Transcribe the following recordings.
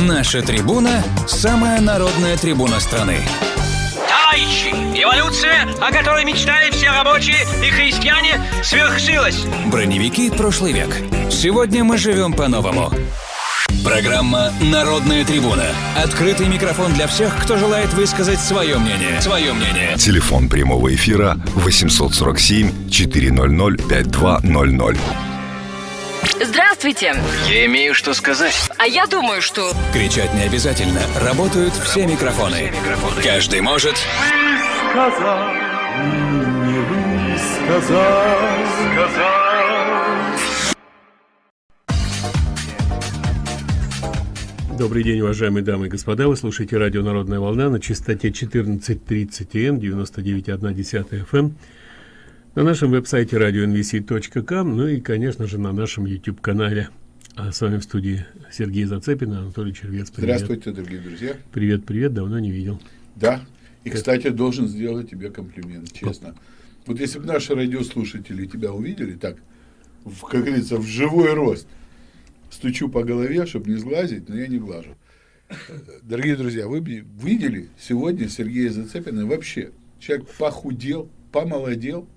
Наша трибуна – самая народная трибуна страны. Товарищи, эволюция, о которой мечтали все рабочие и христиане, свершилась. Броневики прошлый век. Сегодня мы живем по-новому. Программа «Народная трибуна». Открытый микрофон для всех, кто желает высказать свое мнение. Свое мнение. Телефон прямого эфира 847 400 5200. Здравствуйте. Я имею что сказать. А я думаю, что... Кричать не обязательно. Работают все микрофоны. Каждый может... сказал, не сказал, сказал. Добрый день, уважаемые дамы и господа. Вы слушаете радио «Народная волна» на частоте 14.30 М, 99,1 FM. На нашем веб-сайте radionvc.com, ну и, конечно же, на нашем YouTube-канале. А с вами в студии Сергей Зацепин, Анатолий Червец. Привет. Здравствуйте, дорогие друзья. Привет, привет, давно не видел. Да, и, кстати, должен сделать тебе комплимент, честно. Вот если бы наши радиослушатели тебя увидели так, в, как говорится, в живой рост – стучу по голове, чтобы не сглазить, но я не глажу. Дорогие друзья, вы видели сегодня Сергея Зацепина вообще? Человек похудел, помолодел,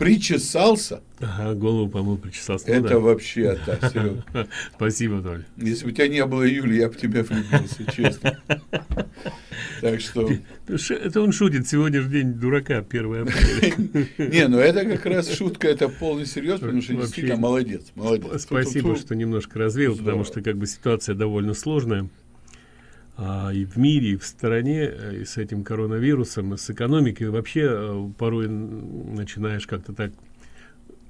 причесался. Ага, голову помыл, причесался. Ну, Это да. вообще, да, Серега. Спасибо, Толь. Если бы у тебя не было Юли, я бы тебя влюбился, честно. Так что... Это он шутит, сегодня же день дурака, 1 апреля. Не, ну это как раз шутка, это полный серьез, потому что действительно молодец, молодец. Спасибо, что немножко развеял, потому что как бы ситуация довольно сложная. А, и в мире, и в стране, э, и с этим коронавирусом, и с экономикой, вообще э, порой начинаешь как-то так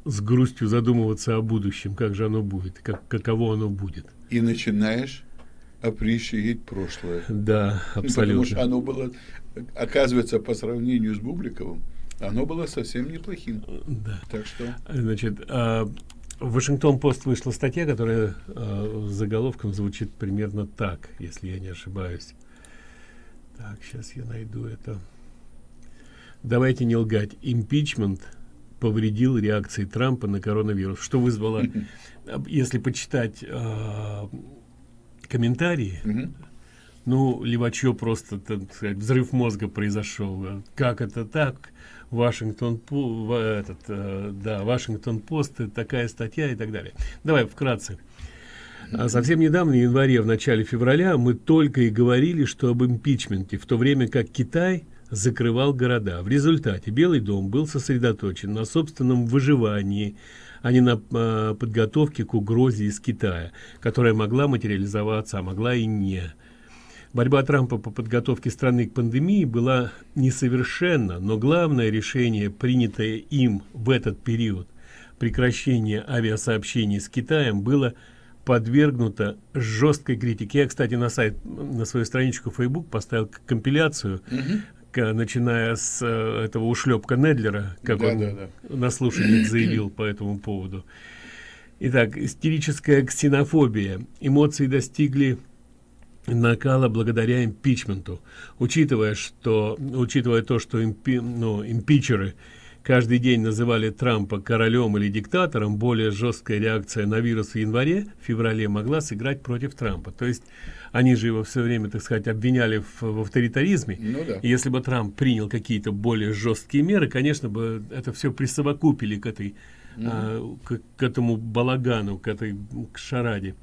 с грустью задумываться о будущем, как же оно будет, как, каково оно будет. И начинаешь апрещивать прошлое. Да, абсолютно. Потому что оно было, оказывается, по сравнению с Бубликовым, оно было совсем неплохим. Да. Так что... Значит, а, в Вашингтон-Пост вышла статья, которая э, заголовком звучит примерно так, если я не ошибаюсь. Так, сейчас я найду это. Давайте не лгать. Импичмент повредил реакции Трампа на коронавирус, что вызвало, если почитать э, комментарии, ну, Левачев просто, так сказать, взрыв мозга произошел. Как это так? Вашингтон, этот, э, да, Вашингтон Пост, такая статья и так далее. Давай вкратце. А совсем недавно, в январе, в начале февраля, мы только и говорили, что об импичменте, в то время как Китай закрывал города. В результате Белый дом был сосредоточен на собственном выживании, а не на э, подготовке к угрозе из Китая, которая могла материализоваться, а могла и не. Борьба Трампа по подготовке страны к пандемии была несовершенна, но главное решение, принятое им в этот период, прекращение авиасообщений с Китаем, было подвергнуто жесткой критике. Я, кстати, на сайт, на свою страничку Facebook поставил компиляцию, угу. начиная с э, этого ушлепка Недлера, как да, он да, да. на слушании заявил по этому поводу. Итак, истерическая ксенофобия. Эмоции достигли накала благодаря импичменту. Учитывая что учитывая то что импи, ну, импичеры каждый день называли трампа королем или диктатором более жесткая реакция на вирус в январе феврале могла сыграть против трампа. То есть они же его все время так сказать обвиняли в, в авторитаризме. Ну, да. и если бы трамп принял какие-то более жесткие меры конечно бы это все присовокупили к этой mm а, к, к этому балагану к этой к шараде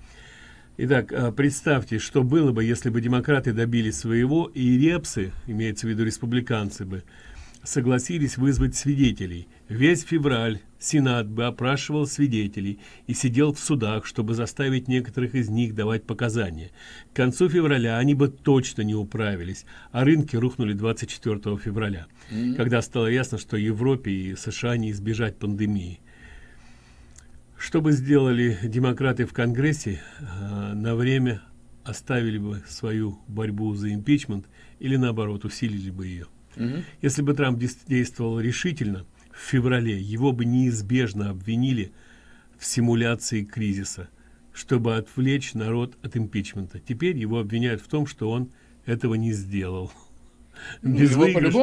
Итак, а, представьте, что было бы, если бы демократы добились своего, и репсы, имеется в виду республиканцы бы, согласились вызвать свидетелей. Весь февраль Сенат бы опрашивал свидетелей и сидел в судах, чтобы заставить некоторых из них давать показания. К концу февраля они бы точно не управились, а рынки рухнули 24 февраля, mm -hmm. когда стало ясно, что Европе и США не избежать пандемии. Что бы сделали демократы в Конгрессе, э, на время оставили бы свою борьбу за импичмент или наоборот усилили бы ее. Угу. Если бы Трамп действовал решительно, в феврале его бы неизбежно обвинили в симуляции кризиса, чтобы отвлечь народ от импичмента. Теперь его обвиняют в том, что он этого не сделал. Ну, Безвыигрыш...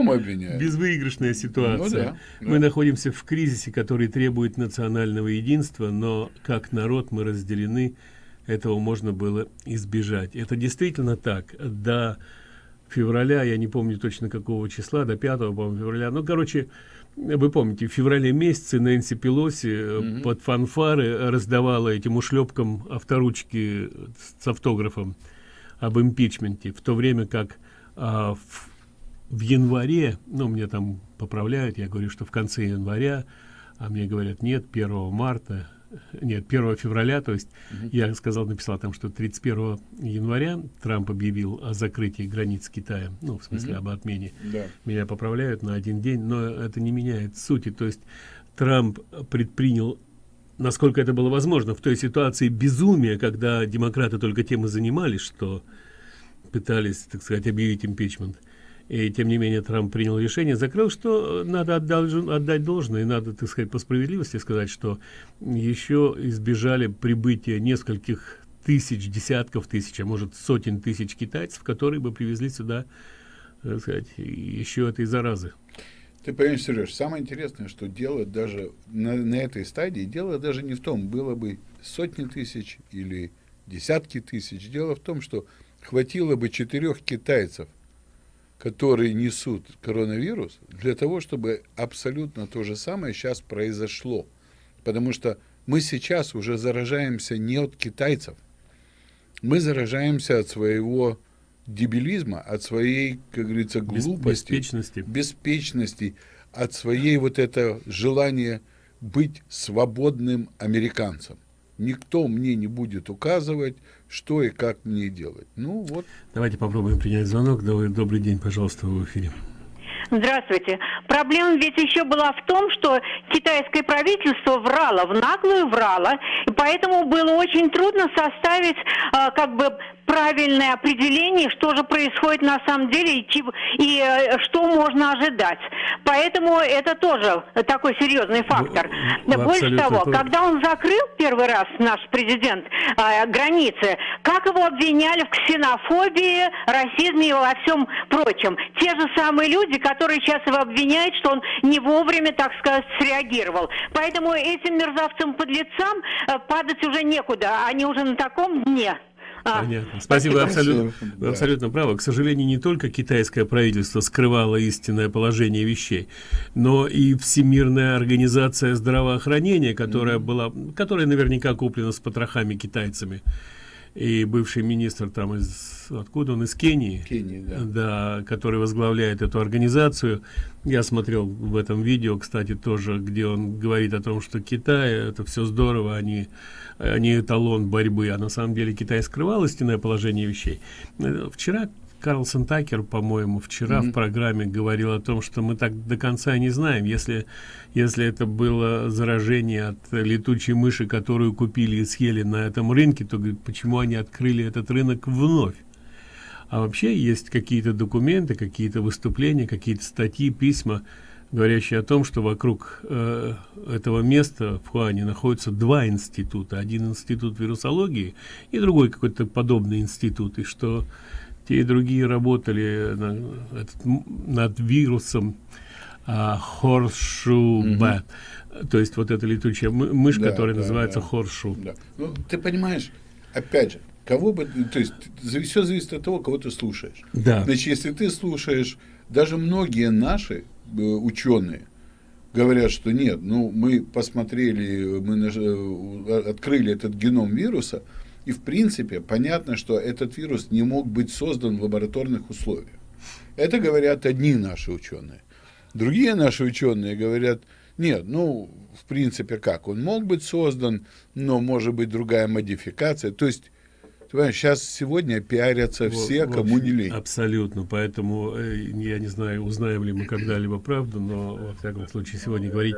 Безвыигрышная ситуация. Ну, да, мы да. находимся в кризисе, который требует национального единства, но как народ мы разделены этого можно было избежать. Это действительно так. До февраля, я не помню точно какого числа, до 5 по февраля, ну, короче, вы помните, в феврале месяце Нэнси Пелоси mm -hmm. под фанфары раздавала этим ушлепкам авторучки с автографом об импичменте, в то время как а, в, в январе, ну, мне там поправляют, я говорю, что в конце января, а мне говорят, нет, 1 марта, нет, 1 февраля, то есть угу. я сказал, написал там, что 31 января Трамп объявил о закрытии границ Китая, ну, в смысле, угу. об отмене. Да. Меня поправляют на один день, но это не меняет сути. То есть Трамп предпринял насколько это было возможно в той ситуации безумия, когда демократы только тем и занимались, что пытались, так сказать, объявить импичмент. И тем не менее Трамп принял решение, закрыл, что надо отдать, отдать должное, и надо, так сказать, по справедливости сказать, что еще избежали прибытия нескольких тысяч, десятков тысяч, а может сотен тысяч китайцев, которые бы привезли сюда, так сказать, еще этой заразы. Ты понимаешь, Сереж, самое интересное, что дело даже на, на этой стадии, дело даже не в том, было бы сотни тысяч или десятки тысяч. Дело в том, что хватило бы четырех китайцев – которые несут коронавирус, для того, чтобы абсолютно то же самое сейчас произошло. Потому что мы сейчас уже заражаемся не от китайцев, мы заражаемся от своего дебилизма, от своей, как говорится, глупости, беспечности, беспечности от своей вот это желания быть свободным американцем. Никто мне не будет указывать, что и как мне делать. Ну вот. Давайте попробуем принять звонок. Добрый день, пожалуйста, в эфире. Здравствуйте. Проблема ведь еще была в том, что китайское правительство врало, в наглую врало, и поэтому было очень трудно составить а, как бы правильное определение, что же происходит на самом деле и, и э, что можно ожидать. Поэтому это тоже такой серьезный фактор. Вы, Больше того, то... когда он закрыл первый раз наш президент э, границы, как его обвиняли в ксенофобии, расизме и во всем прочем. Те же самые люди, которые сейчас его обвиняют, что он не вовремя, так сказать, среагировал. Поэтому этим мерзавцам-подлецам э, падать уже некуда. Они уже на таком дне. А, Понятно. Спасибо, абсолютно, да. абсолютно правы. К сожалению, не только китайское правительство скрывало истинное положение вещей, но и Всемирная организация здравоохранения, которая mm -hmm. была, которая наверняка куплена с потрохами китайцами и бывший министр там из откуда он из Кении, Кении да. да, который возглавляет эту организацию. Я смотрел в этом видео, кстати, тоже, где он говорит о том, что Китай это все здорово, они они эталон борьбы, а на самом деле Китай скрывал истинное положение вещей. Вчера Карлсон Такер, по-моему, вчера mm -hmm. в программе говорил о том, что мы так до конца не знаем, если, если это было заражение от летучей мыши, которую купили и съели на этом рынке, то говорит, почему они открыли этот рынок вновь? А вообще есть какие-то документы, какие-то выступления, какие-то статьи, письма, говорящие о том, что вокруг э, этого места в Хуане находятся два института. Один институт вирусологии и другой какой-то подобный институт. И что те и другие работали на, этот, над вирусом а, хоршу mm -hmm. то есть вот эта летучая мышь, да, которая да, называется да. хоршу. Да. Ну, ты понимаешь, опять же, кого бы, то есть все зависит от того, кого ты слушаешь. Да. Значит, если ты слушаешь, даже многие наши э, ученые говорят, что нет, ну мы посмотрели, мы э, открыли этот геном вируса, и в принципе понятно, что этот вирус не мог быть создан в лабораторных условиях. Это говорят одни наши ученые. Другие наши ученые говорят, нет, ну, в принципе, как? Он мог быть создан, но может быть другая модификация. То есть, понимаешь, сейчас сегодня пиарятся все, вот, кому не лень. Абсолютно. Поэтому, э, я не знаю, узнаем ли мы когда-либо правду, но, во всяком случае, сегодня говорить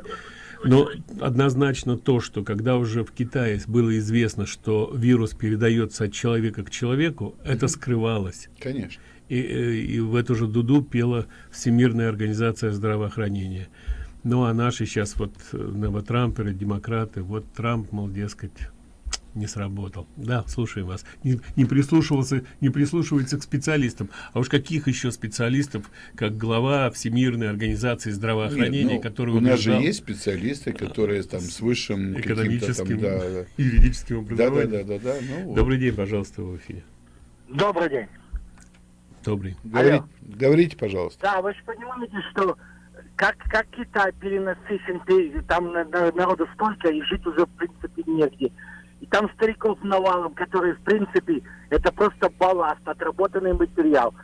но однозначно то, что когда уже в Китае было известно, что вирус передается от человека к человеку, это скрывалось. Конечно. И, э, и в эту же дуду пела Всемирная организация здравоохранения. Ну а наши сейчас вот новотрамперы, демократы, вот Трамп, мол, дескать, не сработал. Да, слушаем вас. Не, не прислушивался, не прислушивается к специалистам. А уж каких еще специалистов, как глава Всемирной организации здравоохранения, Нет, ну, который у нас убеждал- же есть специалисты, которые там с высшим экономическим, там, да, да. юридическим Да, да, образованием. да, да, да. Ну, вот. Добрый день, пожалуйста, в эфире. Добрый день. Добрый. Говорите, говорите, пожалуйста. Да, вы же понимаете, что как, как Китай перенасыщен, там на- на- народу столько, и жить уже, в принципе, негде. И там стариков навалом, которые, в принципе, это просто балласт, отработанный материал.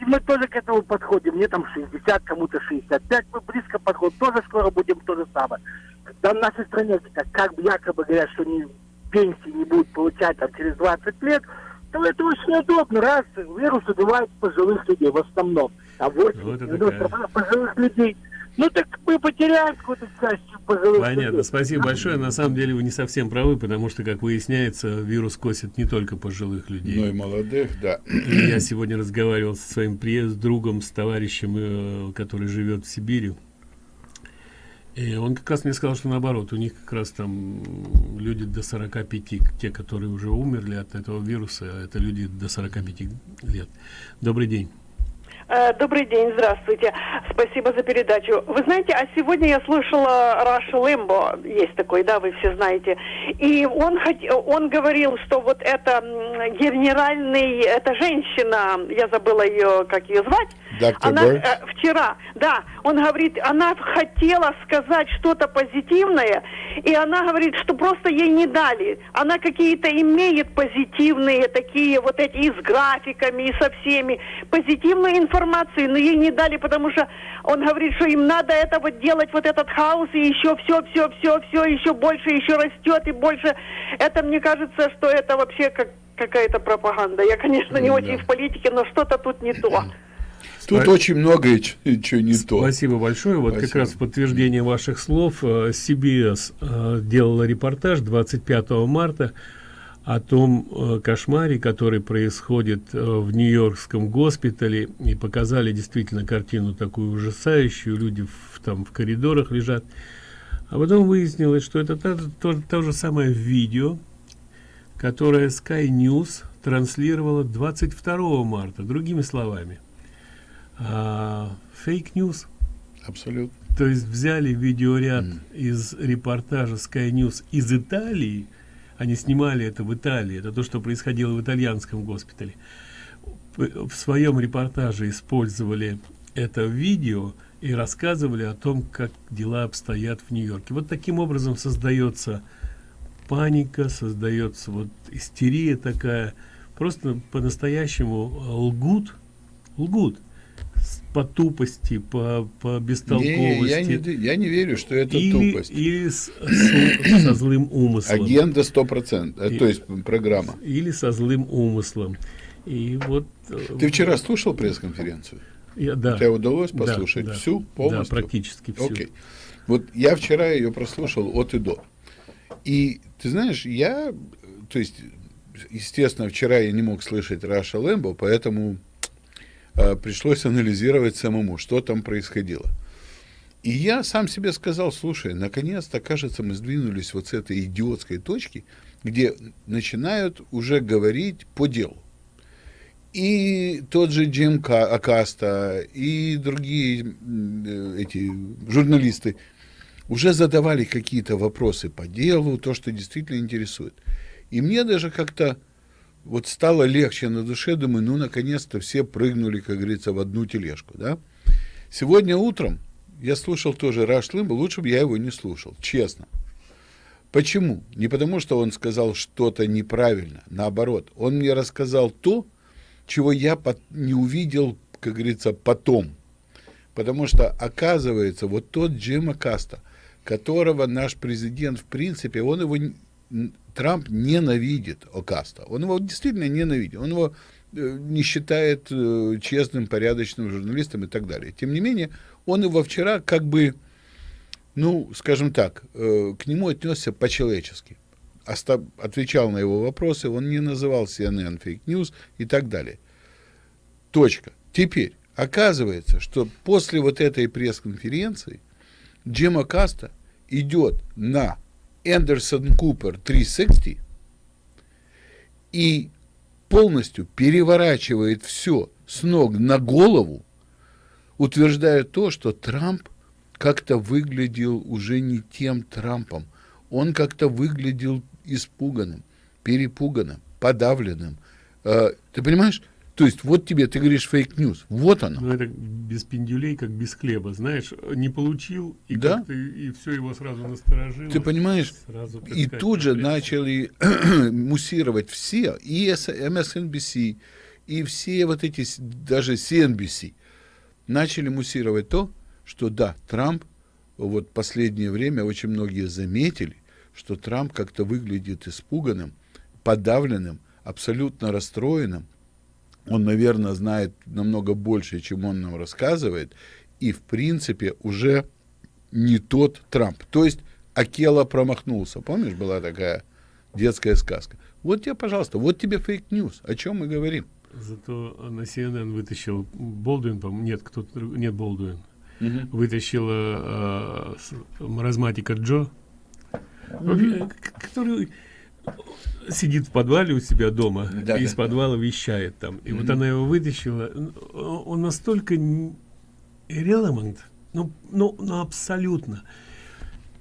И мы тоже к этому подходим. Мне там 60, кому-то 65. Мы близко подходим. Тоже скоро будем то же самое. Когда в нашей стране как бы якобы говорят, что не, пенсии не будут получать там, через 20 лет, то это очень удобно. Раз вирус убивает пожилых людей в основном. А 80 Вот это 90% пожилых людей. Ну так мы потеряем какую-то часть пожилых Понятно, спасибо большое. На самом деле вы не совсем правы, потому что, как выясняется, вирус косит не только пожилых людей. Ну и молодых, да. И я сегодня разговаривал со своим приезд, другом, с товарищем, э, который живет в Сибири. И он как раз мне сказал, что наоборот, у них как раз там люди до 45, те, которые уже умерли от этого вируса, это люди до 45 лет. Добрый день. Э, Добрый день, здравствуйте. Спасибо за передачу. Вы знаете, а сегодня я слышала Раша Лэмбо, есть такой, да, вы все знаете. И он, хот- он говорил, что вот это генеральный, эта женщина, я забыла ее, как ее звать, Доктор она э, вчера, да, он говорит, она хотела сказать что-то позитивное, и она говорит, что просто ей не дали. Она какие-то имеет позитивные такие вот эти и с графиками, и со всеми позитивную информацию, но ей не дали, потому что он говорит, что им надо это вот делать, вот этот хаос, и еще все, все, все, все, еще больше, еще растет, и больше. Это мне кажется, что это вообще как какая-то пропаганда. Я, конечно, не Да. очень в политике, но что-то тут не то. Тут Спа- очень многое чего не то. Спасибо большое. Вот как Спасибо. раз в подтверждение ваших слов э, CBS э, делала репортаж 25 марта о том э, кошмаре, который происходит э, в Нью-Йоркском госпитале, и показали действительно картину такую ужасающую, люди в, там в коридорах лежат. А потом выяснилось, что это то, то- то же самое видео, которое Sky News транслировала 22 марта, другими словами. А, Fake news. Абсолютно. То есть взяли видеоряд из репортажа Sky News из Италии, они снимали это в Италии, это то, что происходило в итальянском госпитале. В своем репортаже использовали это видео и рассказывали о том, как дела обстоят в Нью-Йорке. Вот таким образом создается паника, создается вот истерия такая. Просто по-настоящему лгут, лгут по тупости, по, по Не, бестолковости. я, не, я не верю, что это или, тупость. или с- с- со злым умыслом. Агенда 100%, э, И- то есть программа. Или со злым умыслом. И вот... э, Ты вчера слушал пресс-конференцию? я, да, Тебе удалось Да, послушать да. всю, полностью? Да, практически всю. Окей. Вот я вчера ее прослушал от и до. И ты знаешь, я, то есть, естественно, вчера я не мог слышать Раша Лэмбо, поэтому пришлось анализировать самому, что там происходило. И я сам себе сказал, слушай, наконец-то, кажется, мы сдвинулись вот с этой идиотской точки, где начинают уже говорить по делу. И тот же Джим Ка- Акаста, и другие э, эти журналисты уже задавали какие-то вопросы по делу, то, что действительно интересует. И мне даже как-то вот стало легче на душе, думаю, ну, наконец-то все прыгнули, как говорится, в одну тележку, да. Сегодня утром я слушал тоже Раш Лимба, лучше бы я его не слушал, честно. Почему? Не потому, что он сказал что-то неправильно, наоборот. Он мне рассказал то, чего я не увидел, как говорится, потом. Потому что, оказывается, вот тот Джима Каста, которого наш президент, в принципе, он его, Трамп ненавидит Окаста. Он его действительно ненавидит. Он его э, не считает э, честным, порядочным журналистом и так далее. Тем не менее, он его вчера как бы, ну, скажем так, э, к нему отнесся по-человечески. Отвечал на его вопросы, он не называл CNN фейк news и так далее. Точка. Теперь, оказывается, что после вот этой пресс-конференции Джима Каста идет на Эндерсон Купер 360 и полностью переворачивает все с ног на голову, утверждая то, что Трамп как-то выглядел уже не тем Трампом. Он как-то выглядел испуганным, перепуганным, подавленным. Э, ты понимаешь? То есть вот тебе, ты говоришь fake news, вот оно. Ну это без пендюлей, как без хлеба, знаешь, не получил, и, да? и все его сразу насторожило. Ты понимаешь, сразу, и сказать, тут же начали муссировать все, и MSNBC, и все вот эти, даже CNBC, начали муссировать то, что да, Трамп, вот последнее время очень многие заметили, что Трамп как-то выглядит испуганным, подавленным, абсолютно расстроенным, он, наверное, знает намного больше, чем он нам рассказывает, и, в принципе, уже не тот Трамп. То есть Акела промахнулся. Помнишь, была такая детская сказка? Вот тебе, пожалуйста, вот тебе fake news. О чем мы говорим? Зато на CNN вытащил Болдуин, по нет, кто-то, нет Болдуин, угу. вытащила э, маразматика Джо, угу. который сидит в подвале у себя дома да, и из подвала вещает там. И mm -hmm. вот она его вытащила. Он настолько relevant, ну, ну, ну абсолютно.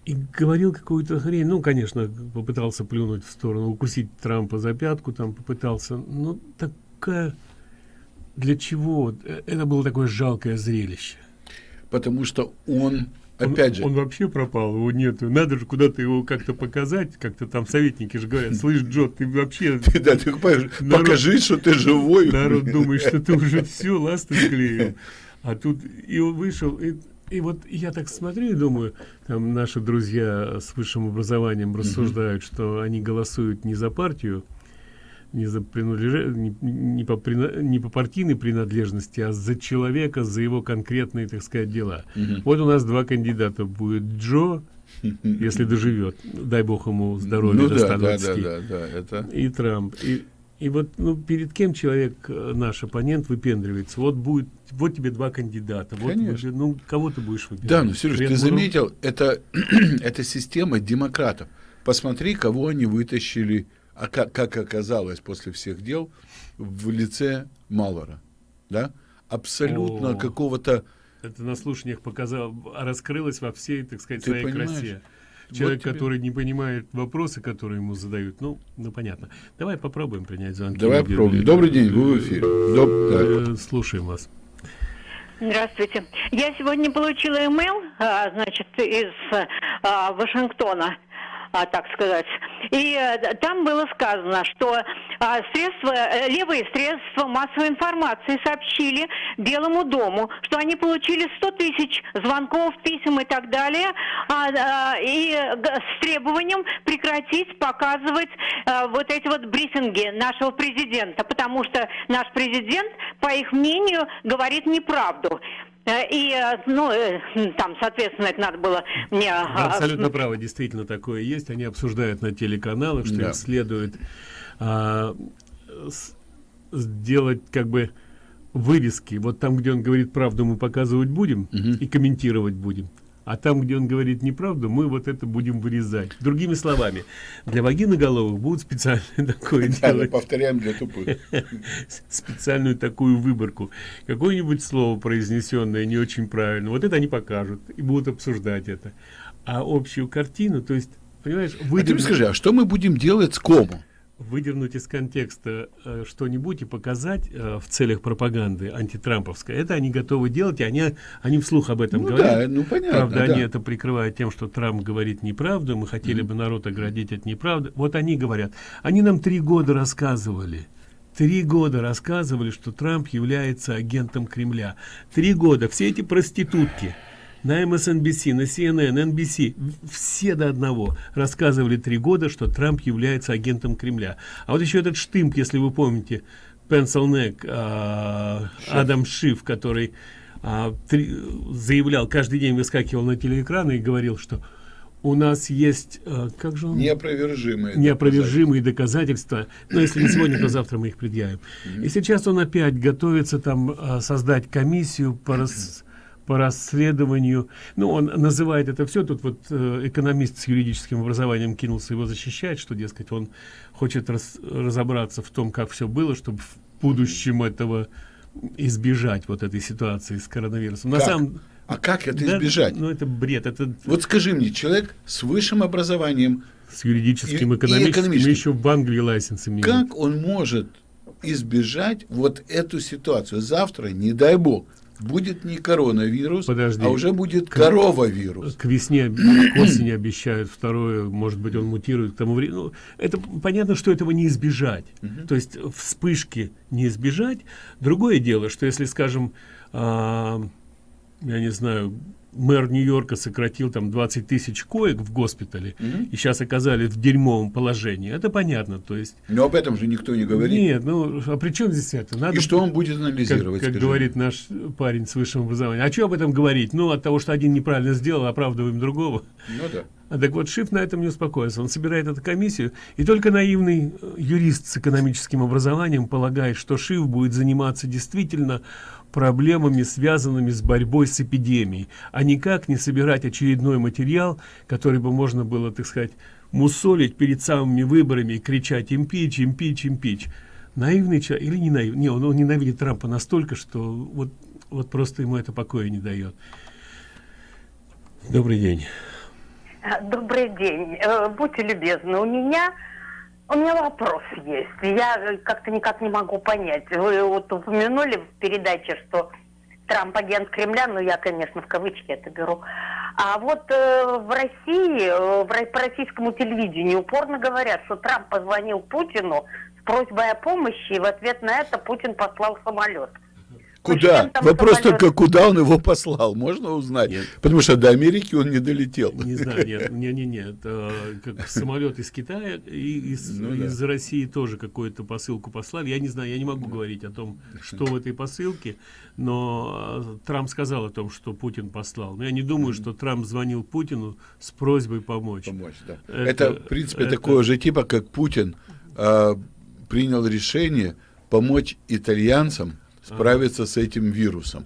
И говорил какую-то хрень. Ну, конечно, попытался плюнуть в сторону, укусить Трампа за пятку, там попытался. Ну, такая... Для чего? Э, это было такое жалкое зрелище. Потому что он Опять он, же. Он вообще пропал, его нету. Надо же куда-то его как-то показать, как-то там советники же говорят, слышь, Джо, ты вообще... Ты, да, ты покажи, что ты живой. Народ думает, что ты уже все, ласты склеил. А тут и он вышел, и, и вот я так смотрю и думаю, там наши друзья с высшим образованием рассуждают, что они голосуют не за партию, не за принадлеж... не, не, по прина... не по партийной принадлежности, а за человека, за его конкретные, так сказать, дела. Угу. Вот у нас два кандидата будет Джо, если доживет, дай бог ему здоровья ну, да, 120, да, да, да, это... и Трамп. И, и вот ну, перед кем человек, э, наш оппонент, выпендривается? Вот будет, вот тебе два кандидата. Вот Конечно. Вы, ну, кого ты будешь выбирать? Да, ну, Сереж, ты заметил, это, это система демократов. Посмотри, кого они вытащили а как, как оказалось после всех дел, в лице Малора, да, абсолютно какого-то... Это на слушаниях показал, раскрылось во всей, так сказать, Ты своей понимаешь? красе. Человек, вот тебе... который не понимает вопросы, которые ему задают, ну, ну понятно. Давай попробуем принять звонки. Давай попробуем. Добрый день, вы в эфире. Доб... Э, слушаем вас. Здравствуйте. Я сегодня получила имейл, а, значит, из а, Вашингтона а, так сказать. И а, там было сказано, что а, средства, э, левые средства массовой информации сообщили Белому дому, что они получили 100 тысяч звонков, писем и так далее, а, и с требованием прекратить показывать а, вот эти вот брифинги нашего президента, потому что наш президент, по их мнению, говорит неправду. Э, и, э, ну, э, там, соответственно, это надо было мне... А, абсолютно право, действительно такое есть. Они обсуждают на телеканалах, что да. им следует а, сделать как бы вырезки. Вот там, где он говорит правду, мы показывать будем угу. и комментировать будем а там, где он говорит неправду, мы вот это будем вырезать. Другими словами, для вагиноголовых будут специально такое делать. повторяем для тупых. Специальную такую выборку. Какое-нибудь слово, произнесенное не очень правильно, вот это они покажут и будут обсуждать это. А общую картину, то есть, понимаешь. А ты скажи, а что мы будем делать с кому? Выдернуть из контекста э, что-нибудь и показать э, в целях пропаганды антитрамповской, это они готовы делать, и они, они вслух об этом ну, говорят. Да, ну, понятно, Правда, да. они это прикрывают тем, что Трамп говорит неправду, мы хотели mm -hmm. бы народ оградить от неправды. Вот они говорят. Они нам три года рассказывали, Три года рассказывали, что Трамп является агентом Кремля. Три года. Все эти проститутки, на MSNBC, на CNN, NBC, все до одного рассказывали три года, что Трамп является агентом Кремля. А вот еще этот штымп, если вы помните, Пенсилнек, а, Адам Шиф, который а, три, заявлял, каждый день выскакивал на телеэкраны и говорил, что у нас есть, а, как же он? Неопровержимые. Неопровержимые доказательства. доказательства. Но если не сегодня, то завтра мы их предъявим. Mm -hmm. И сейчас он опять готовится там а, создать комиссию по, рас, по расследованию. Ну, он называет это все. Тут вот э, экономист с юридическим образованием кинулся его защищать, что, дескать, он хочет раз, разобраться в том, как все было, чтобы в будущем этого избежать вот этой ситуации с коронавирусом. На самом а как это да, избежать? Ну, это бред. Это... Вот скажи мне, человек с высшим образованием... С юридическим, и, экономическим, и экономическим. еще в Англии лайсенс имеет. Как он может избежать вот эту ситуацию? Завтра, не дай бог, будет не коронавирус, Подожди. а уже будет коровавирус. К весне, к осени обещают второе, может быть, он мутирует к тому времени. Ну, это понятно, что этого не избежать. Угу. То есть вспышки не избежать. Другое дело, что если, скажем, а, я не знаю, мэр Нью-Йорка сократил там 20 тысяч коек в госпитале mm -hmm. и сейчас оказались в дерьмовом положении. Это понятно, то есть... Но об этом же никто не говорит. Нет, ну, а при чем здесь это? Надо, и что он будет анализировать, Как, как говорит наш парень с высшим образованием. А что об этом говорить? Ну, от того, что один неправильно сделал, оправдываем другого. Ну да. А так вот, Шиф на этом не успокоится. Он собирает эту комиссию, и только наивный э, юрист с экономическим образованием полагает, что Шиф будет заниматься действительно проблемами, связанными с борьбой с эпидемией, а никак не собирать очередной материал, который бы можно было, так сказать, мусолить перед самыми выборами и кричать «импич, импич, импич». Наивный человек, или не наивный, не, он, он ненавидит Трампа настолько, что вот, вот просто ему это покоя не дает. Добрый день. Добрый день. Э, будьте любезны, у меня у меня вопрос есть. Я как-то никак не могу понять. Вы вот упомянули в передаче, что Трамп агент Кремля, ну я, конечно, в кавычки это беру. А вот э, в России, э, в, по российскому телевидению упорно говорят, что Трамп позвонил Путину с просьбой о помощи, и в ответ на это Путин послал самолет. Куда? Вопрос самолет... только, куда он его послал, можно узнать? Нет. Потому что до Америки он не долетел. Не знаю, нет, не, не, нет. Как самолет из Китая и из, ну, из. России тоже какую-то посылку послали. Я не знаю, я не могу говорить о том, что в этой посылке, но а, Трамп сказал о том, что Путин послал. Но я не думаю, что Трамп звонил Путину с просьбой помочь. Помочь, да. Это, это в принципе, это... такое же типа, как Путин э, принял решение помочь итальянцам справиться с этим вирусом.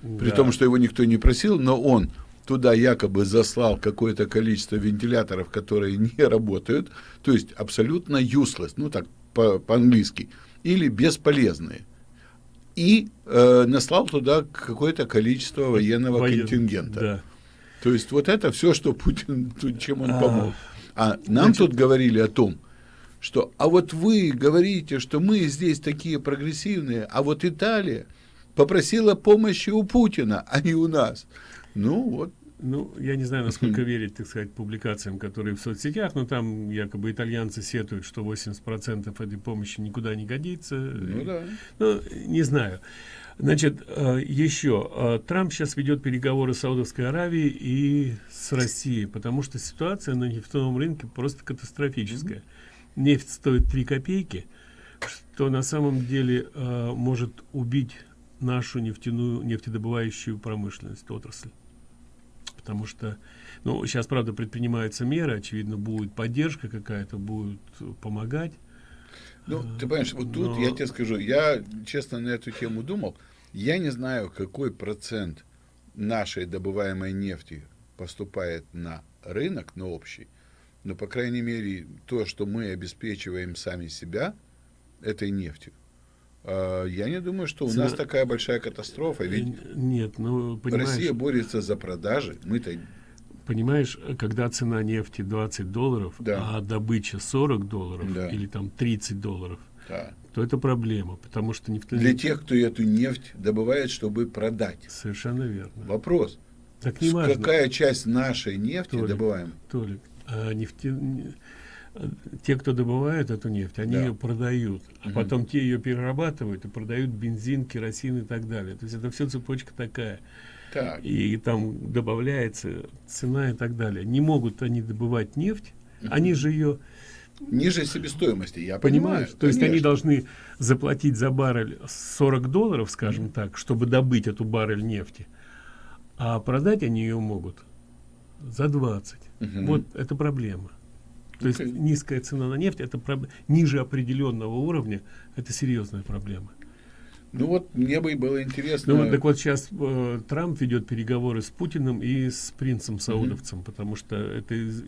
При да. том, что его никто не просил, но он туда якобы заслал какое-то количество вентиляторов, которые не работают, то есть абсолютно useless, ну так по-английски, по или бесполезные. И э, наслал туда какое-то количество военного Воен... контингента. Да. То есть вот это все, что Путин, чем он а, помог. А нам Значит... тут говорили о том, что а вот вы говорите, что мы здесь такие прогрессивные, а вот Италия попросила помощи у Путина, а не у нас. Ну вот. Ну, я не знаю, насколько верить, так сказать, публикациям, которые в соцсетях, но там якобы итальянцы сетуют, что 80% этой помощи никуда не годится. Ну, да. Ну, не знаю. Значит, э, еще. Э, Трамп сейчас ведет переговоры с Саудовской Аравией и с Россией, потому что ситуация на нефтяном рынке просто катастрофическая. Mm -hmm нефть стоит 3 копейки, что на самом деле э, может убить нашу нефтяную нефтедобывающую промышленность, отрасль. Потому что, ну, сейчас, правда, предпринимаются меры, очевидно, будет поддержка какая-то, будет помогать. Ну, ты понимаешь, вот тут Но... я тебе скажу, я, честно, на эту тему думал, я не знаю, какой процент нашей добываемой нефти поступает на рынок, на общий, но, по крайней мере, то, что мы обеспечиваем сами себя этой нефтью, а, я не думаю, что у Цена... нас такая большая катастрофа. Ведь Нет, ну, понимаешь... Россия борется за продажи, мы-то... Понимаешь, когда цена нефти 20 долларов, да. а добыча 40 долларов да. или там 30 долларов, да. то это проблема, потому что нефтяные... Для тех, кто эту нефть добывает, чтобы продать. Совершенно верно. Вопрос. Так не важно. Какая часть нашей нефти Толик, добываем? Толик, а нефти... те, кто добывают эту нефть, они да. ее продают, а угу. потом те ее перерабатывают и продают бензин, керосин и так далее. То есть это все цепочка такая. Так. И там добавляется цена и так далее. Не могут они добывать нефть, угу. они же ее ниже себестоимости, я понимаю. То есть они должны заплатить за баррель 40 долларов, скажем mm так, чтобы добыть эту баррель нефти, а продать они ее могут за 20. Угу. Вот это проблема. То okay. есть низкая цена на нефть, это проб... ниже определенного уровня, это серьезная проблема. Ну вот, мне бы и было интересно... Ну, так вот сейчас э, Трамп ведет переговоры с Путиным и с принцем Саудовцем, mm -hmm. потому что это из-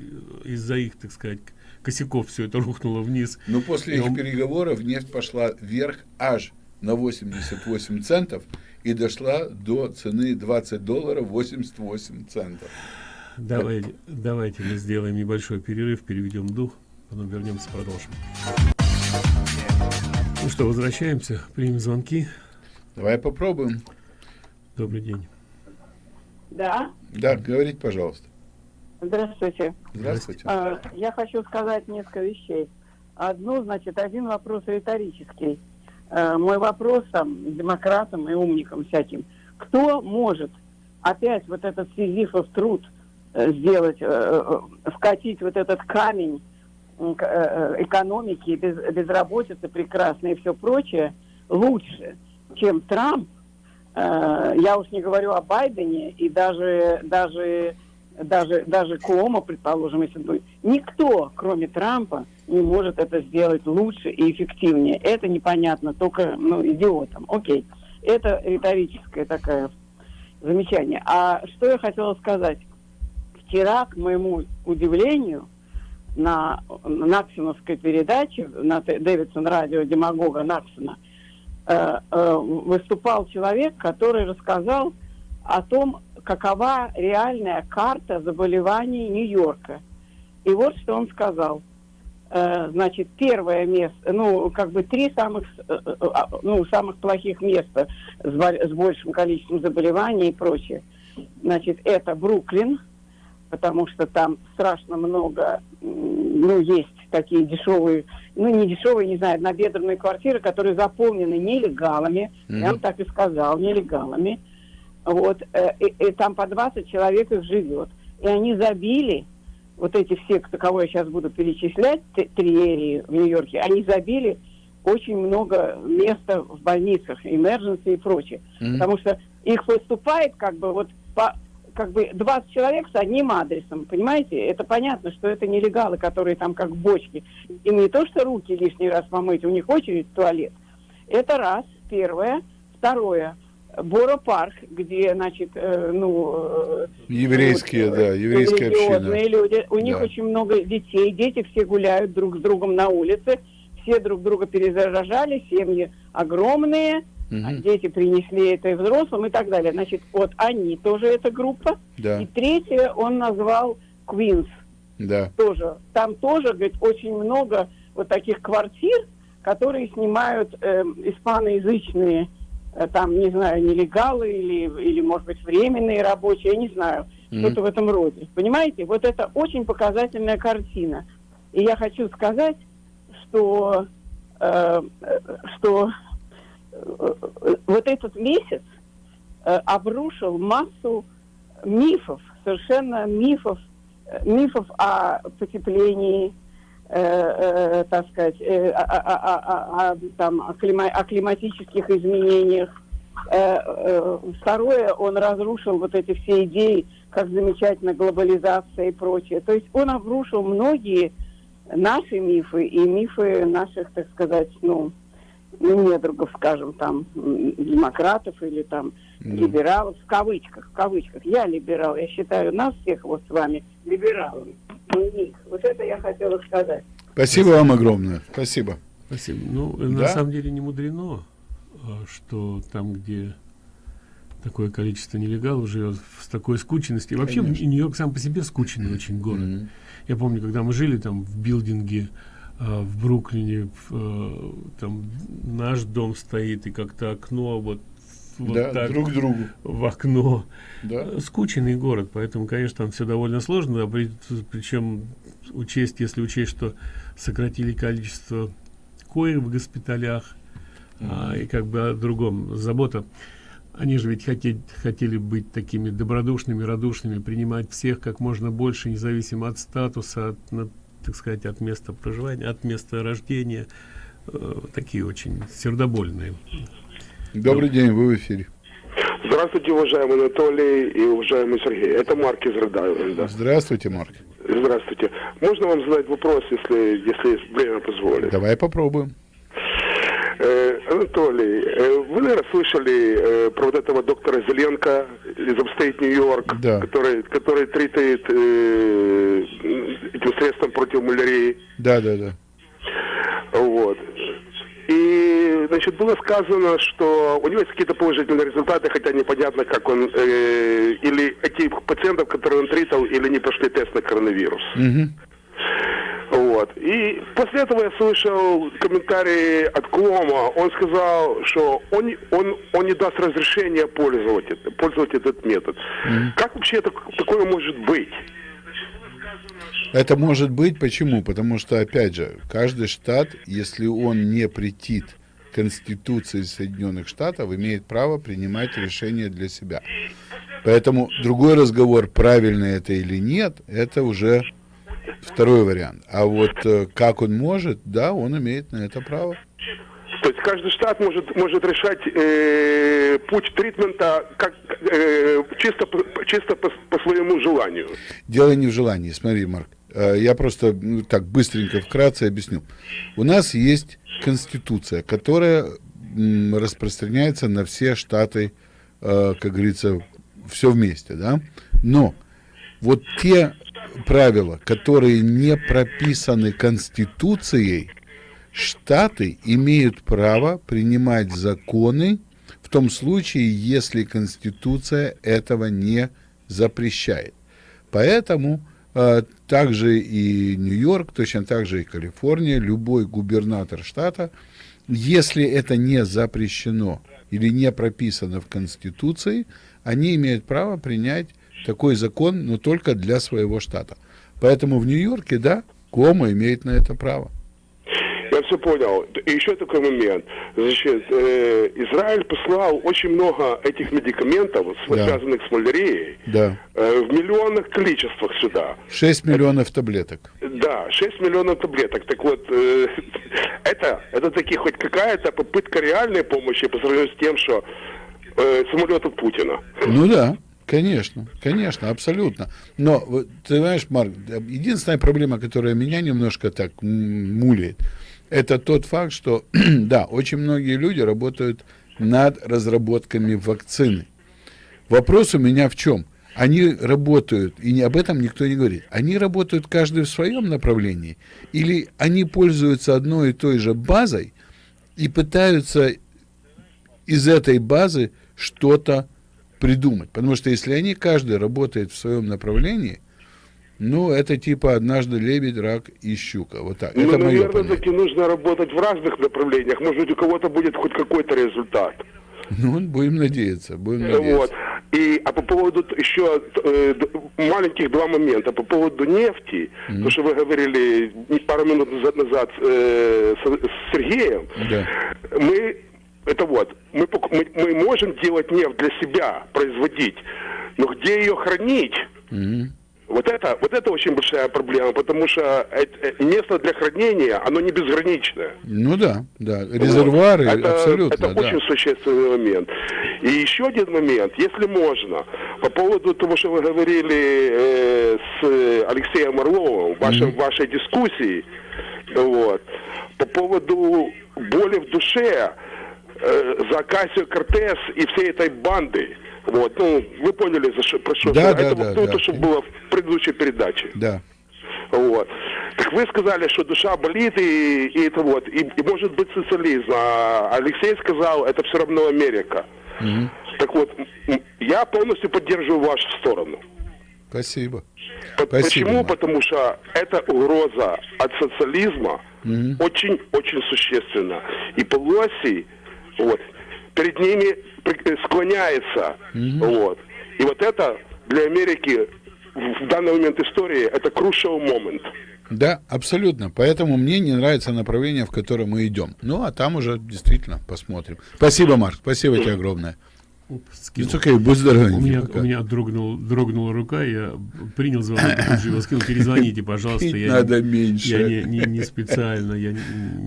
из-за их, так сказать, косяков все это рухнуло вниз. Но после И этих он- переговоров нефть пошла вверх аж на 88 центов и дошла до цены 20 долларов 88 центов. Давайте, давайте мы сделаем небольшой перерыв, переведем дух, потом вернемся, продолжим. Ну что, возвращаемся, примем звонки. Давай попробуем. Добрый день. Да, Да, говорите, пожалуйста. здравствуйте. Здравствуйте. А, Я хочу сказать несколько вещей. Одно, значит, один вопрос риторический. А, Мой вопрос там демократам и умникам всяким. Кто может опять вот этот сизифов труд э, сделать, э, э, вкатить вот этот камень э, э, экономики, без, безработицы прекрасной и все прочее лучше, чем Трамп, Э, я уж не говорю о Байдене и даже даже даже даже Куомо, предположим, если бы никто, кроме Трампа, не может это сделать лучше и эффективнее. Это непонятно только ну, идиотам. Окей, это риторическое такое замечание. А что я хотела сказать? Вчера, к моему удивлению, на Наксоновской передаче, на Дэвидсон радио демагога Наксона, э, э, выступал человек, который рассказал о том, какова реальная карта заболеваний Нью-Йорка. И вот что он сказал. Э, значит, первое место, ну, как бы три самых, э, э, а, ну, самых плохих места с, с большим количеством заболеваний и прочее. Значит, это Бруклин, потому что там страшно много, ну, есть такие дешевые, ну, не дешевые, не знаю, однобедренные квартиры, которые заполнены нелегалами, я вам так и сказал, нелегалами. Вот, э, и, и там по 20 человек их живет. И они забили, вот эти все, кого я сейчас буду перечислять, триерии в Нью-Йорке, они забили очень много места в больницах, emergency и прочее. Мгм. Потому что их поступает как бы вот по как бы 20 человек с одним адресом, понимаете? Это понятно, что это нелегалы, которые там как бочки. Им не то, что руки лишний раз помыть, у них очередь в туалет. Это раз, первое. Второе. Бора парк, где, значит, э, ну... э, Еврейские, вот, да, э, еврейская религиозные община. люди. У них Да. очень много детей, дети все гуляют друг с другом на улице, все друг друга перезаражали, семьи огромные, а дети принесли это и взрослым и так далее. Значит, вот они тоже эта группа. Да. И третье он назвал Квинс Да. тоже. Там тоже, говорит, очень много вот таких квартир, которые снимают эм, испаноязычные, э, там, не знаю, нелегалы или, или, может быть, временные рабочие, я не знаю, Мгм. что-то в этом роде. Понимаете? Вот это очень показательная картина. И я хочу сказать, что, э, э, что вот этот месяц э, обрушил массу мифов, совершенно мифов, э, мифов о потеплении, э, так сказать, о, климатических изменениях. Второе, он разрушил вот эти все идеи, как замечательно глобализация и прочее. То есть он обрушил многие наши мифы и мифы наших, так сказать, ну, ну, недругов, скажем, там, демократов или там либералов, в кавычках, в кавычках. Я либерал, я считаю нас всех вот с вами либералами. Вот это я хотела сказать. Спасибо вам огромное. Спасибо. Спасибо. Ну, на Да? самом деле не мудрено, а, что там, где такое количество нелегалов живет с такой скученностью. И вообще. Нью-Йорк сам по себе скучный очень город. Я помню, когда мы жили там в билдинге в Бруклине, в, э, там наш дом стоит, и как-то окно вот, вот Да, так друг другу. в окно. Да. Э, Скучный город, поэтому, конечно, там все довольно сложно, а при- причем учесть, если учесть, что сократили количество коек в госпиталях, а, и как бы о другом забота. Они же ведь хотели, хотели быть такими добродушными, радушными, принимать всех как можно больше, независимо от статуса, от, так сказать, от места проживания, от места рождения. Э, такие очень сердобольные. Добрый день, вы в эфире. Здравствуйте, уважаемый Анатолий и уважаемый Сергей. Это Марк из Рыдаевенда. Здравствуйте, Марк. Здравствуйте. Можно вам задать вопрос, если, если время позволит? Давай попробуем. Э, Анатолий, э, вы, наверное, слышали э, про вот этого доктора Зеленко из Upstate Нью-Йорк, Да. который, который тритает э, этим средством против малярии. Да, да, да. Вот. И, значит, было сказано, что у него есть какие-то положительные результаты, хотя непонятно, как он, э, или этих пациентов, которые он тритал, или не прошли тест на коронавирус. Мгм. Вот. И после этого я слышал комментарии от Клома. Он сказал, что он, он, он не даст разрешения пользовать, это- пользовать этот метод. Как вообще это, такое может быть? Это может быть почему? Потому что, опять же, каждый штат, если он не претит Конституции Соединенных Штатов, имеет право принимать решения для себя. Поэтому другой разговор, правильно это или нет, это уже второй вариант. А вот э, как он может, да, он имеет на это право. То есть каждый штат может, может решать э, путь тритмента как, э, чисто, по- чисто по, по своему желанию. Дело не в желании. Смотри, Марк, э, я просто ну, так быстренько, вкратце объясню. У нас есть Конституция, которая м, распространяется на все штаты, э, как говорится, все вместе, да? Но вот те правила, которые не прописаны Конституцией, штаты имеют право принимать законы в том случае, если Конституция этого не запрещает. Поэтому э, также и Нью-Йорк, точно так же и Калифорния, любой губернатор штата, если это не запрещено или не прописано в Конституции, они имеют право принять такой закон, но только для своего штата. Поэтому в Нью-Йорке, да, Кома имеет на это право. Я все понял. И еще такой момент. Значит, э, Израиль послал очень много этих медикаментов, Да. связанных с малярией, Да. э, в миллионных количествах сюда. 6 миллионов таблеток. Да, 6 миллионов таблеток. Так вот, э, это, это таки хоть какая-то попытка реальной помощи по сравнению с тем, что э, самолет от Путина. Ну да, конечно, конечно, абсолютно. Но, ты знаешь, Марк, единственная проблема, которая меня немножко так мулит, это тот факт, что, да, очень многие люди работают над разработками вакцины. Вопрос у меня в чем? Они работают, и об этом никто не говорит, они работают каждый в своем направлении, или они пользуются одной и той же базой и пытаются из этой базы что-то придумать. Потому что если они каждый работает в своем направлении, ну, это типа однажды лебедь, рак и щука. Вот так. Ну, это мое наверное, понятие. таки нужно работать в разных направлениях. Может быть, у кого-то будет хоть какой-то результат. Ну, будем надеяться, будем надеяться. Вот. И, а по поводу еще э, маленьких два момента. По поводу нефти, то, что вы говорили пару минут назад, назад э, с, с Сергеем, Да. мы это вот, мы, мы, мы можем делать нефть для себя, производить, но где ее хранить? Мгм. Вот это, вот это очень большая проблема, потому что э- место для хранения, оно не безграничное. Ну да, да. Резервуары Вот. Это, абсолютно, это да. очень существенный момент. И еще один момент, если можно, по поводу того, что вы говорили э, с Алексеем Орловым в вашем- в вашей дискуссии, вот, по поводу боли в душе э, за Кассио Кортес и всей этой банды. Вот, ну, вы поняли, за что, про что Да, да, это да, вот то, да. что было в предыдущей передаче. Да. Вот. Так вы сказали, что душа болит, и, и это вот, и, и может быть социализм. А Алексей сказал, это все равно Америка. Мгм. Так вот, я полностью поддерживаю вашу сторону. Спасибо. П- Спасибо, Почему? Марк. Потому что эта угроза от социализма Мгм. очень-очень существенна. И Пелоси, вот, перед ними э, склоняется. Вот. И вот это для Америки в данный момент истории это crucial moment. Да, абсолютно. Поэтому мне не нравится направление, в котором мы идем. Ну, а там уже действительно посмотрим. Спасибо, Марк. Спасибо тебе огромное. Скинул. It's okay, будь здоровенький У меня, пока. у меня дрогнул, дрогнула рука, я принял звонок, тут же его скинул. Перезвоните, пожалуйста. Пить я надо не, меньше. Я не, не, не специально, я не,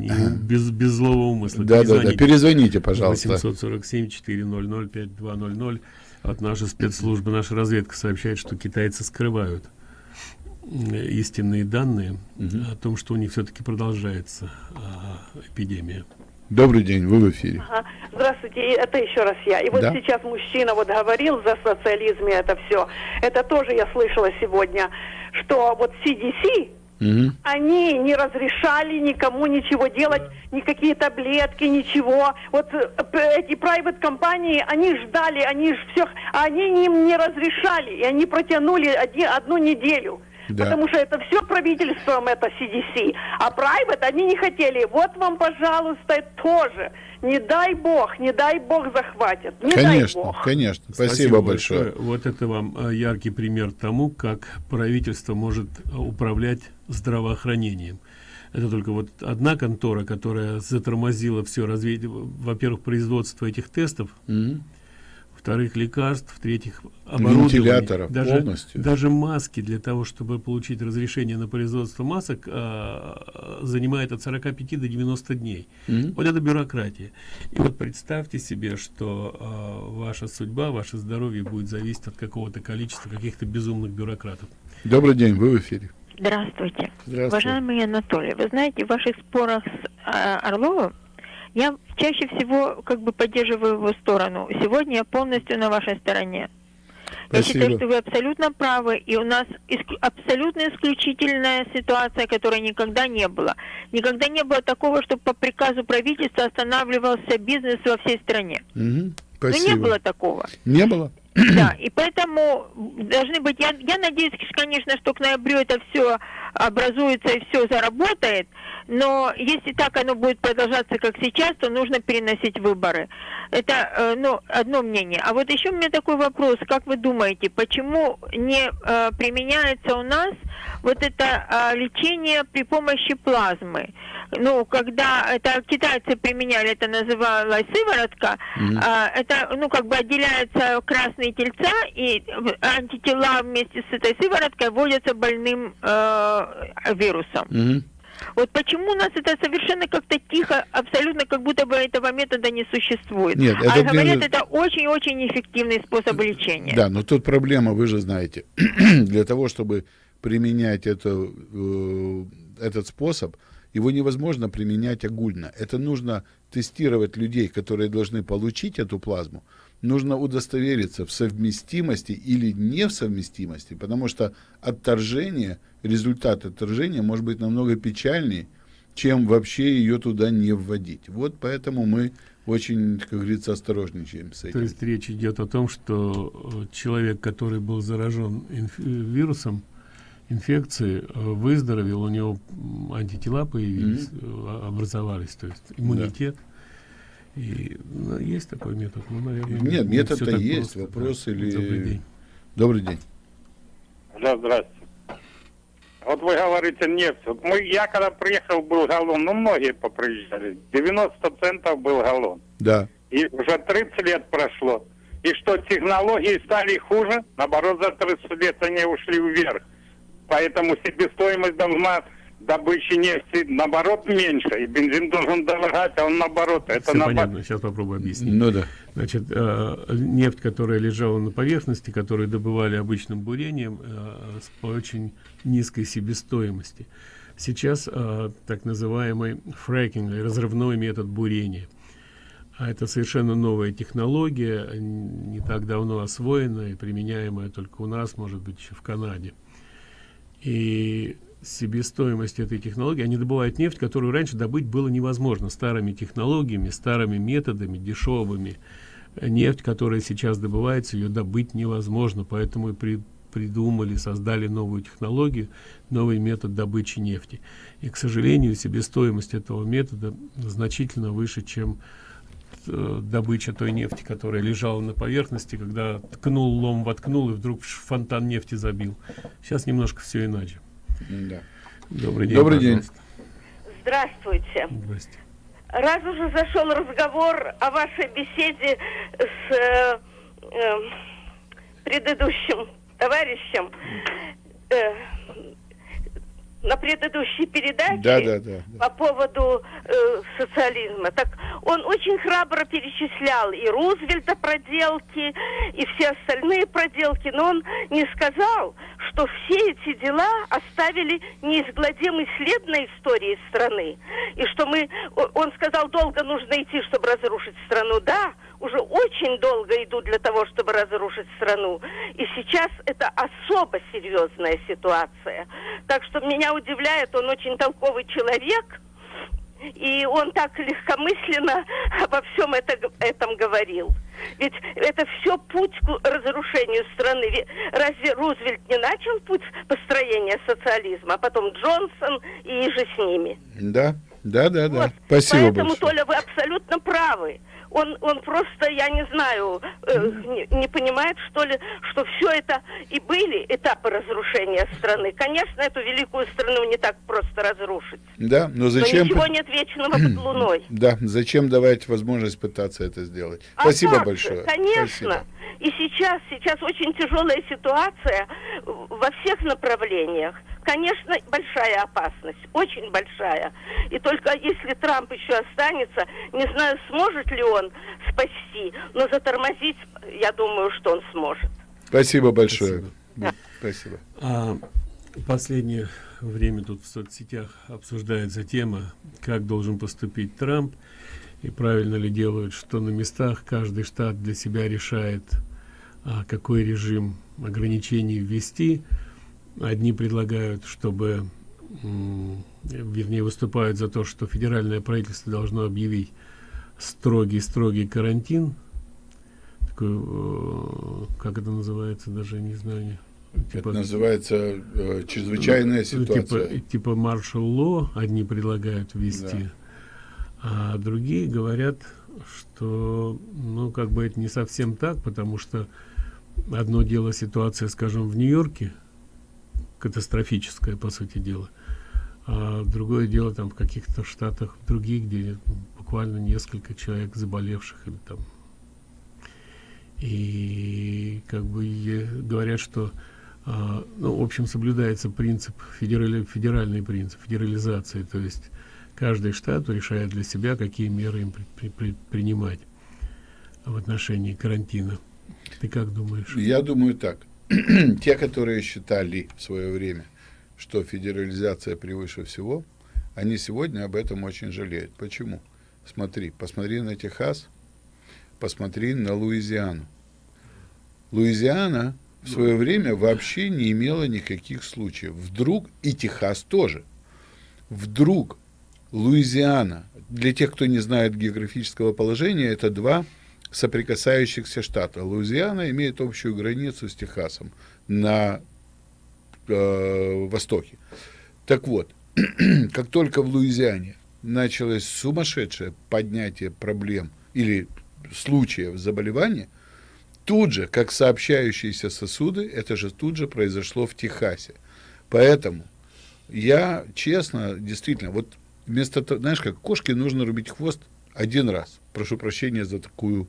не- без, без злого умысла. Да, да, да. Перезвоните, пожалуйста. 847 400 5200 от нашей спецслужбы, наша разведка сообщает, что китайцы скрывают истинные данные о том, что у них все-таки продолжается а, эпидемия. Добрый день, вы в эфире. Ага. Здравствуйте, это еще раз я. И вот Да. сейчас мужчина вот говорил за социализм и это все. Это тоже я слышала сегодня, что вот CDC, Мгм. они не разрешали никому ничего делать, никакие таблетки, ничего. Вот э, эти private компании, они ждали, они ж всех, а они им не разрешали, и они протянули оди- одну неделю. Да. Потому что это все правительством, это CDC. А private они не хотели. Вот вам, пожалуйста, тоже. Не дай бог, не дай бог захватят. Не дай Конечно, бог. конечно. Спасибо, большое. Вот это вам э, яркий пример тому, как правительство может э, управлять здравоохранением. Это только вот одна контора, которая затормозила все развитие, во-первых, производство этих тестов, Мгм. Во-вторых, лекарств, в-третьих, оборудование. Вентиляторов даже, полностью. Даже маски для того, чтобы получить разрешение на производство масок, а, занимает от 45 до 90 дней. Мгм. Вот это бюрократия. И вот представьте себе, что а, ваша судьба, ваше здоровье будет зависеть от какого-то количества каких-то безумных бюрократов. Добрый день, вы в эфире. Здравствуйте. Здравствуйте. Уважаемый Анатолий, вы знаете, в ваших спорах с а, Орловым я чаще всего как бы поддерживаю его сторону. Сегодня я полностью на вашей стороне. Я Спасибо. считаю, что вы абсолютно правы, и у нас иск- абсолютно исключительная ситуация, которой никогда не было. Никогда не было такого, чтобы по приказу правительства останавливался бизнес во всей стране. Мгм. Ну, не Спасибо. было такого. Не было? Да, и поэтому должны быть, я, я надеюсь, конечно, что к ноябрю это все образуется и все заработает, но если так оно будет продолжаться, как сейчас, то нужно переносить выборы. Это, э, ну, одно мнение. А вот еще у меня такой вопрос, как вы думаете, почему не э, применяется у нас вот это э, лечение при помощи плазмы? Ну, когда это китайцы применяли, это называлось сыворотка, а, это, ну, как бы отделяются красные тельца, и антитела вместе с этой сывороткой вводятся больным э, вирусом. Мгм. Вот почему у нас это совершенно как-то тихо, абсолютно как будто бы этого метода не существует. Нет, а это говорят, дело- это очень-очень эффективный способ лечения. Да, но тут проблема, вы же знаете. Для того, чтобы применять это, э, этот способ, его невозможно применять огульно. Это нужно тестировать людей, которые должны получить эту плазму. Нужно удостовериться в совместимости или не в совместимости, потому что отторжение, результат отторжения может быть намного печальнее, чем вообще ее туда не вводить. Вот поэтому мы очень, как говорится, осторожничаем с То этим. есть речь идет о том, что э, человек, который был заражен инф- э, вирусом инфекции, э, выздоровел, у него антитела появились, э, образовались, то есть иммунитет. И ну, есть такой метод, ну, наверное, не- Нет, не метод-то есть, просто, вопрос да. или... Добрый день. Добрый день. Да, здрасте. Вот вы говорите нефть. Вот мы, я когда приехал, был галлон, ну многие поприезжали. 90 центов был галлон. Да. И уже 30 лет прошло. И что, технологии стали хуже? Наоборот, за 30 лет они ушли вверх. Поэтому себестоимость должна добычи нефти, наоборот, меньше. И бензин должен дорогать, а он наоборот. Это Всё наоборот. понятно, сейчас попробую объяснить. Ну да. Значит, э, нефть, которая лежала на поверхности, которую добывали обычным бурением э, с по очень низкой себестоимости. Сейчас э, так называемый фрекинг, или разрывной метод бурения. А это совершенно новая технология, не так давно освоенная и применяемая только у нас, может быть, еще в Канаде. И себестоимость этой технологии, они добывают нефть, которую раньше добыть было невозможно старыми технологиями, старыми методами, дешевыми. Нефть, которая сейчас добывается, ее добыть невозможно, поэтому и при- придумали, создали новую технологию, новый метод добычи нефти. И, к сожалению, себестоимость этого метода значительно выше, чем э, добыча той нефти, которая лежала на поверхности, когда ткнул лом, воткнул и вдруг фонтан нефти забил. Сейчас немножко все иначе. Да. Добрый день. Добрый день. Здравствуйте. Здрасте. Раз уже зашел разговор о вашей беседе с э, э, предыдущим товарищем, э, на предыдущей передаче Да, да, да. по поводу э, социализма. Так он очень храбро перечислял и Рузвельта проделки, и все остальные проделки, но он не сказал, что все эти дела оставили неизгладимый след на истории страны. И что мы, он сказал, долго нужно идти, чтобы разрушить страну. Да, уже очень долго идут для того, чтобы разрушить страну. И сейчас это особо серьезная ситуация. Так что меня удивляет, он очень толковый человек, и он так легкомысленно обо всем это, этом говорил. Ведь это все путь к разрушению страны. Разве Рузвельт не начал путь построения социализма, а потом Джонсон и же с ними? Да, да, да, да. Спасибо Поэтому, большое. Толя, вы абсолютно правы. Он, он просто, я не знаю, э, не, не понимает, что ли, что все это и были этапы разрушения страны. Конечно, эту великую страну не так просто разрушить. Да, но Но зачем... ничего нет вечного под луной. Да, зачем давать возможность пытаться это сделать? А Спасибо же? большое. Конечно. Спасибо. И сейчас, сейчас очень тяжелая ситуация во всех направлениях. Конечно, большая опасность, очень большая. И только если Трамп еще останется, не знаю, сможет ли он спасти, но затормозить, я думаю, что он сможет. Спасибо большое. Спасибо. А последнее время тут в соцсетях обсуждается тема, как должен поступить Трамп и правильно ли делают, что на местах каждый штат для себя решает, какой режим ограничений ввести. Одни предлагают, чтобы, вернее, выступают за то, что федеральное правительство должно объявить строгий-строгий карантин. Такой, э, как это называется, даже не знаю. Это называется э, чрезвычайная Ну, ситуация. Типа, типа маршал ло одни предлагают ввести, а другие говорят, что, ну, как бы это не совсем так, потому что одно дело ситуация, скажем, в Нью-Йорке, катастрофическая, по сути дела, а другое дело там в каких-то штатах других, где буквально несколько человек заболевших или там и как бы говорят, что а, ну, в общем, соблюдается принцип, федерали, федеральный принцип федерализации, то есть каждый штат решает для себя, какие меры им при- при- при- принимать в отношении карантина. Ты как думаешь? Я думаю так. Те, которые считали в свое время, что федерализация превыше всего, они сегодня об этом очень жалеют. Почему? Смотри, посмотри на Техас, посмотри на Луизиану. Луизиана в свое время вообще не имела никаких случаев. Вдруг, и Техас тоже, вдруг Луизиана, для тех, кто не знает географического положения, это два соприкасающихся штата. Луизиана имеет общую границу с Техасом на э, востоке. Так вот, как только в Луизиане началось сумасшедшее поднятие проблем или случаев заболевания, тут же, как сообщающиеся сосуды, это же тут же произошло в Техасе. Поэтому я честно, действительно, вот вместо того, знаешь, как кошке нужно рубить хвост один раз. Прошу прощения за такую,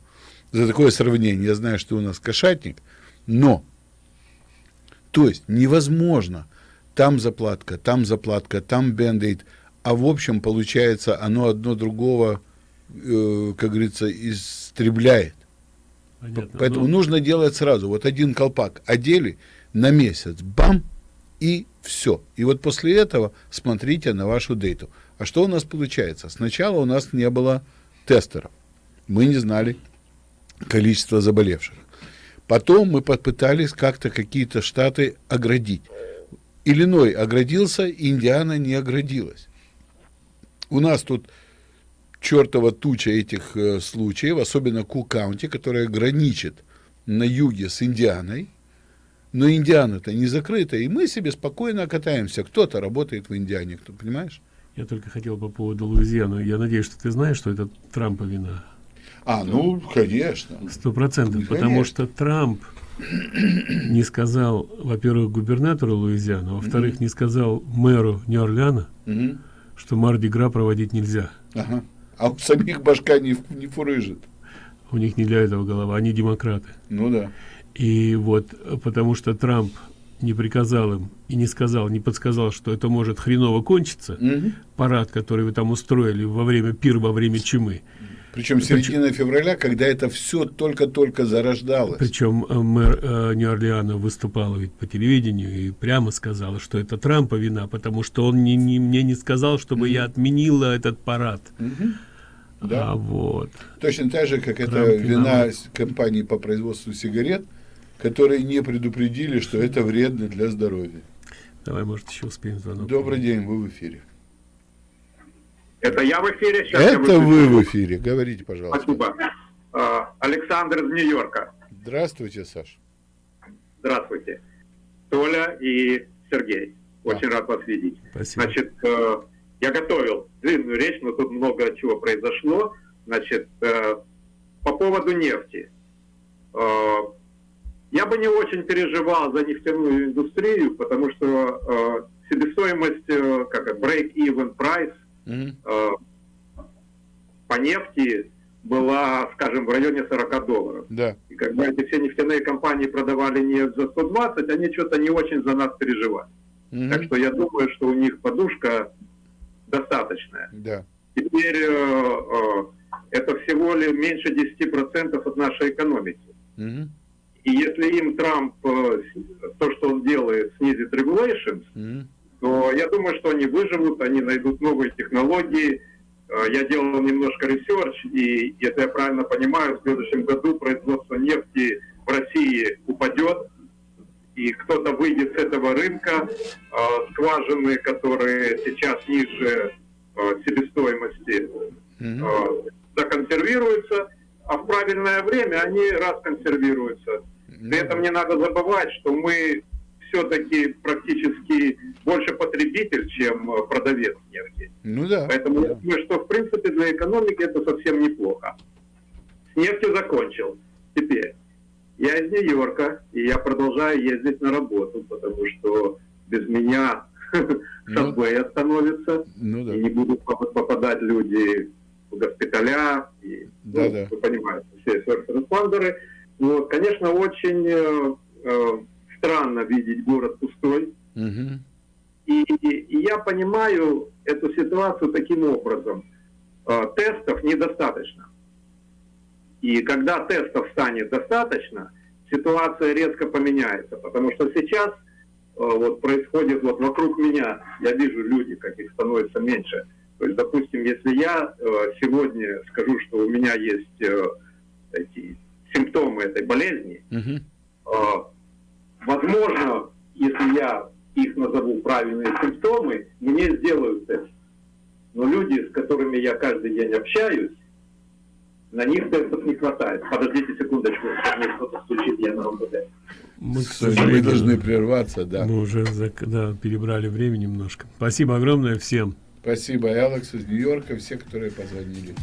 за такое сравнение. Я знаю, что у нас кошатник, но, то есть невозможно там заплатка, там заплатка, там бендейт, а в общем получается оно одно другого, э, как говорится, истребляет. Понятно. Поэтому Ну, нужно делать сразу. Вот один колпак одели на месяц, бам, и все. И вот после этого смотрите на вашу дейту. А что у нас получается? Сначала у нас не было тестеров. Мы не знали количество заболевших. Потом мы попытались как-то какие-то штаты оградить. Иллиной оградился, Индиана не оградилась. У нас тут чертова туча этих э, случаев, особенно Ку-Каунти, которая граничит на юге с Индианой. Но Индиана-то не закрыта, и мы себе спокойно катаемся. Кто-то работает в Индиане, кто, понимаешь? Я только хотел по поводу Луизианы. Я надеюсь, что ты знаешь, что это Трампа вина. А, ну, конечно. Сто процентов. Конечно. Потому что Трамп не сказал, во-первых, губернатору Луизианы, а во-вторых, не сказал мэру Нью-Орлеана, что Марди-Гра проводить нельзя. Ага. А у самих башка не, не фурыжит. У них не для этого голова, они демократы. Ну да. И вот, потому что Трамп не приказал им и не сказал, не подсказал, что это может хреново кончиться, Мгм. парад, который вы там устроили во время пир, во время чумы. Причем середина февраля, когда это все только-только зарождалось. Причем э, мэр э, Нью-Орлеана выступала ведь по телевидению и прямо сказала, что это Трампа вина, потому что он не, не- мне не сказал, чтобы я отменила этот парад. Мгм. Да. А вот. Точно так же, как это Трамп вина виноват. с- компании по производству сигарет, которые не предупредили, что это вредно для здоровья. Давай, может, еще успеем звонок. Добрый день, вы в эфире. Это я в эфире? Сейчас я Это вы в эфире. Говорите, пожалуйста. Спасибо. А, Александр из Нью-Йорка. Здравствуйте, Саш. Здравствуйте. Толя и Сергей. Очень рад вас видеть. Спасибо. Значит, э, я готовил длинную речь, но тут много чего произошло. Значит, э, по поводу нефти. Э, Я бы не очень переживал за нефтяную индустрию, потому что э, себестоимость, э, как это, break-even price э, по нефти была, скажем, в районе 40 долларов. Да. И когда эти все нефтяные компании продавали нефть за 120, они что-то не очень за нас переживали. Так что я думаю, что у них подушка достаточная. Да. Теперь э, э, это всего лишь меньше 10% от нашей экономики. Мгм. И если им Трамп, э, то, что он делает, снизит regulations, Мгм. То я думаю, что они выживут, они найдут новые технологии. Э, Я делал немножко research, и если я правильно понимаю, в следующем году производство нефти в России упадет, и кто-то выйдет с этого рынка, э, скважины, которые сейчас ниже э, себестоимости, законсервируются, а в правильное время они расконсервируются. При этом не надо забывать, что мы все-таки практически больше потребитель, чем э, продавец нефти. Ну да. Поэтому я думаю, что в принципе для экономики это совсем неплохо. С нефтью закончил. Теперь, я из Нью-Йорка, и я продолжаю ездить на работу, потому что без меня subway остановится, Ну да. и не будут поп- попадать люди в госпиталя, и, ну, Да-да. вы понимаете, все first responder ы. Вот, конечно, очень э, э, странно видеть город пустой, Мгм. и, и я понимаю эту ситуацию таким образом. Э, Тестов недостаточно. И когда тестов станет достаточно, ситуация резко поменяется. Потому что сейчас э, вот происходит вот вокруг меня, я вижу люди, как их становится меньше. То есть, допустим, если я э, сегодня скажу, что у меня есть эти симптомы этой болезни, Мгм. Возможно, если я их назову правильные симптомы, мне сделают тест. Но люди, с которыми я каждый день общаюсь, на них тестов не хватает. Подождите секундочку, мне кто-то стучит, я на РОБД. Мы, к мы должны прерваться, да. Мы уже да, перебрали время немножко. Спасибо огромное всем. Спасибо, Алекс из Нью-Йорка, все, которые позвонили.